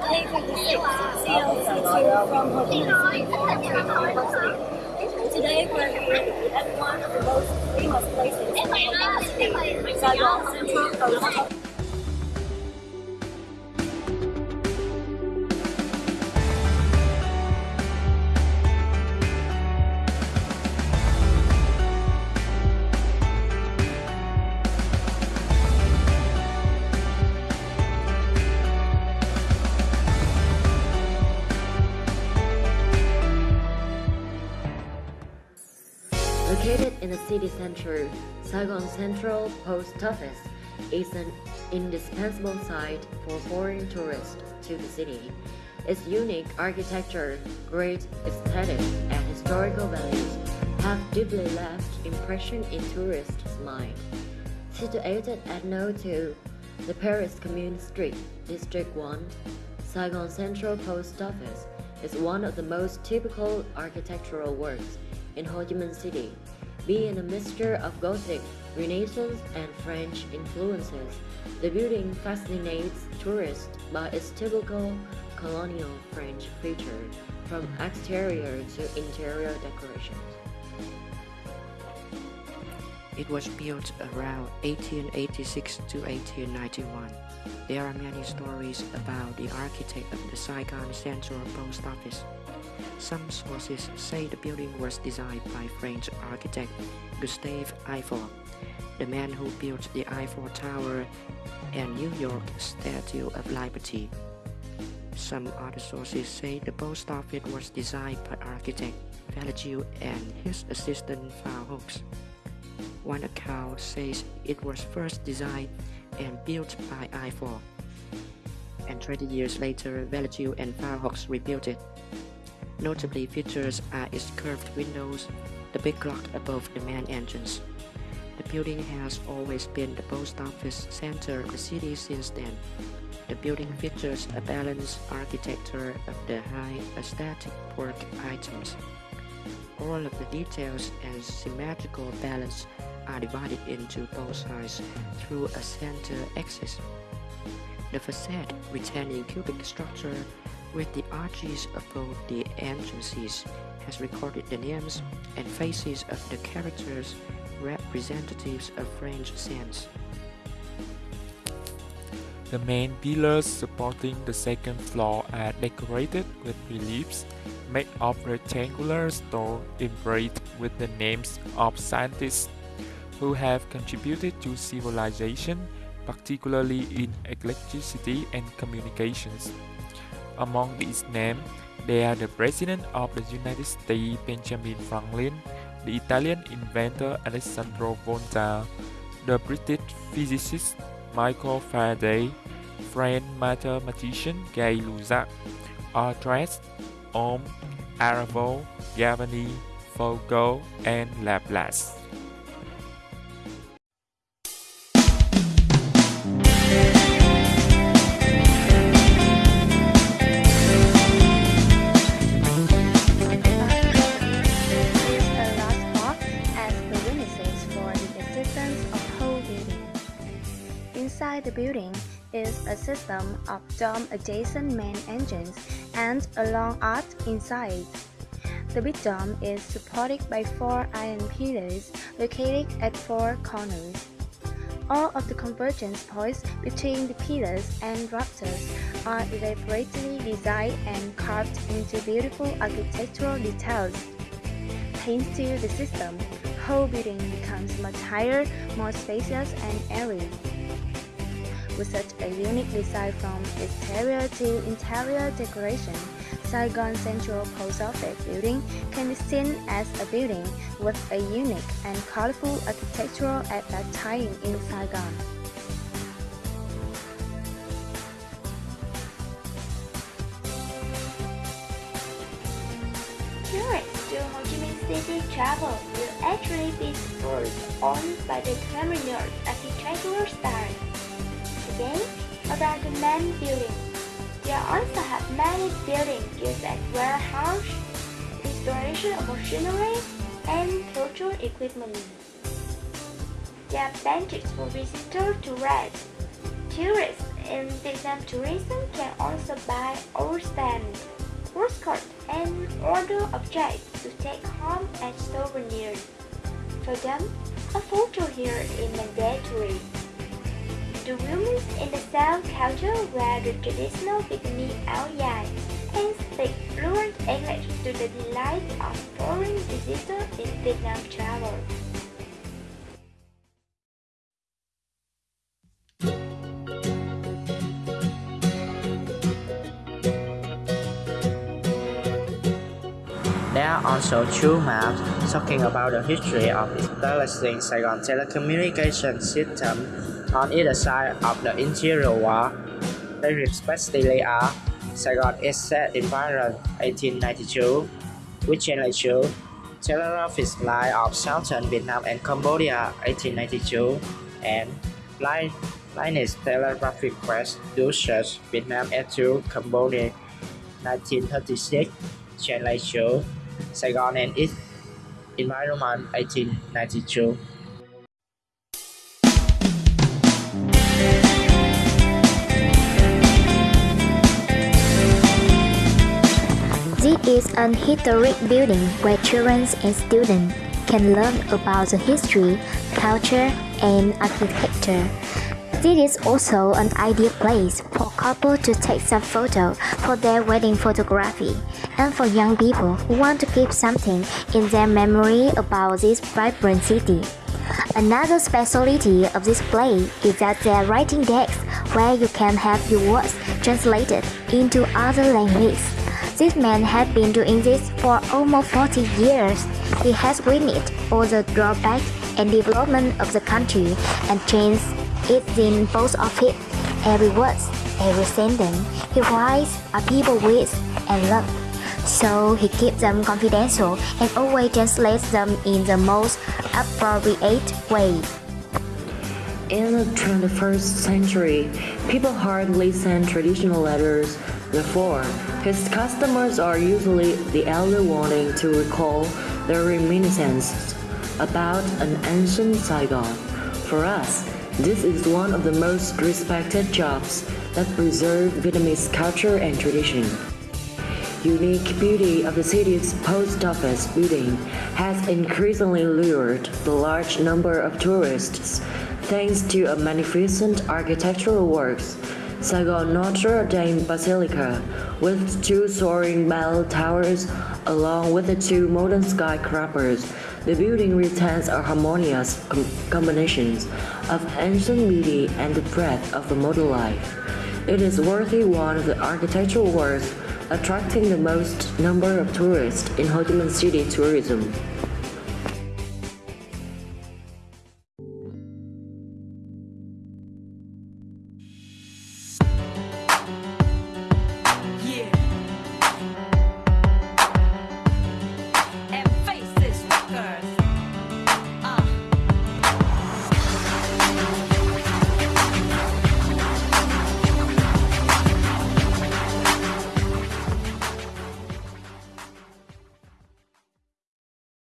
A56 CLC2 from Ho Chi Minh City University. Today we're at one of the most famous places in Saigon Central Coast. In the city center, Saigon Central Post Office is an indispensable site for foreign tourists to the city. Its unique architecture, great aesthetics, and historical values have deeply left impression in tourists' mind. Situated at No. 2, the Paris Commune Street, District 1, Saigon Central Post Office is one of the most typical architectural works in Ho Chi Minh City. Being a mixture of Gothic, Renaissance, and French influences, the building fascinates tourists by its typical colonial French feature, from exterior to interior decorations. It was built around 1886 to 1891. There are many stories about the architect of the Saigon Central Post Office. Some sources say the building was designed by French architect Gustave Eiffel, the man who built the Eiffel Tower and New York Statue of Liberty. Some other sources say the post office was designed by architect Velagiu and his assistant Hooks. One account says it was first designed and built by Eiffel, and 20 years later Velagiu and Hooks rebuilt it. Notably features are its curved windows, the big clock above the main entrance. The building has always been the post office center of the city since then. The building features a balanced architecture of the high aesthetic work items. All of the details and symmetrical balance are divided into both sides through a center axis. The facade retaining cubic structure with the arches above the entrances has recorded the names and faces of the characters representatives of French saints. The main pillars supporting the second floor are decorated with reliefs made of rectangular stone engraved with the names of scientists who have contributed to civilization, particularly in electricity and communications. Among these names, they are the President of the United States Benjamin Franklin, the Italian inventor Alessandro Volta, the British physicist Michael Faraday, French mathematician Gay Lussac, Aldrich, Ohm, Arago, Galvani, Foucault, and Laplace. Is a system of dome-adjacent main engines and a long arch inside. The big dome is supported by four iron pillars located at four corners. All of the convergence points between the pillars and rafters are elaborately designed and carved into beautiful architectural details. Thanks to the system, whole building becomes much higher, more spacious and airy. With such a unique design from exterior to interior decoration, Saigon Central Post Office building can be seen as a building with a unique and colorful architecture at that time in Saigon. Tourists to Ho Chi Minh City travel will actually be spurred on by the terminal's architectural style. Again, about the main building, there also have many buildings used as warehouse, installation of machinery, and cultural equipment. There are benches for visitors to rest. Tourists in Vietnam tourism can also buy our stamp, postcard, and other objects to take home as souvenirs. For them, a photo here is mandatory. The women in the South culture wear the traditional Vietnamese áo dài and speak fluent English to the delight of foreign visitors in Vietnam travel. There are also two maps talking about the history of establishing Saigon telecommunication system on either side of the interior wall. They respectively are Saigon Asset Environment 1892, which Channel 2, Telegraphic Line of Southern Vietnam and Cambodia 1892, and Line Linus Telegraphic Quest Dulces Vietnam to Cambodia 1936, Channel 2, Saigon and its environment 1892. Is an historic building where children and students can learn about the history, culture, and architecture. This is also an ideal place for couples to take some photos for their wedding photography and for young people who want to keep something in their memory about this vibrant city. Another specialty of this place is that there are writing desks where you can have your words translated into other languages. This man has been doing this for almost 40 years. He has witnessed all the drawbacks and development of the country and changed it in both of it. Every word, every sentence he writes are people with and love. So he keeps them confidential and always translates them in the most appropriate way. In the 21st century, people hardly send traditional letters. Therefore, his customers are usually the elder wanting to recall their reminiscences about an ancient Saigon. For us, this is one of the most respected jobs that preserve Vietnamese culture and tradition. Unique beauty of the city's post office building has increasingly lured the large number of tourists thanks to a magnificent architectural works. Saigon Notre Dame Basilica, with two soaring bell towers along with the two modern skyscrapers, the building retains a harmonious com combination of ancient beauty and the breadth of the modern life. It is worthy one of the architectural works attracting the most number of tourists in Ho Chi Minh City tourism.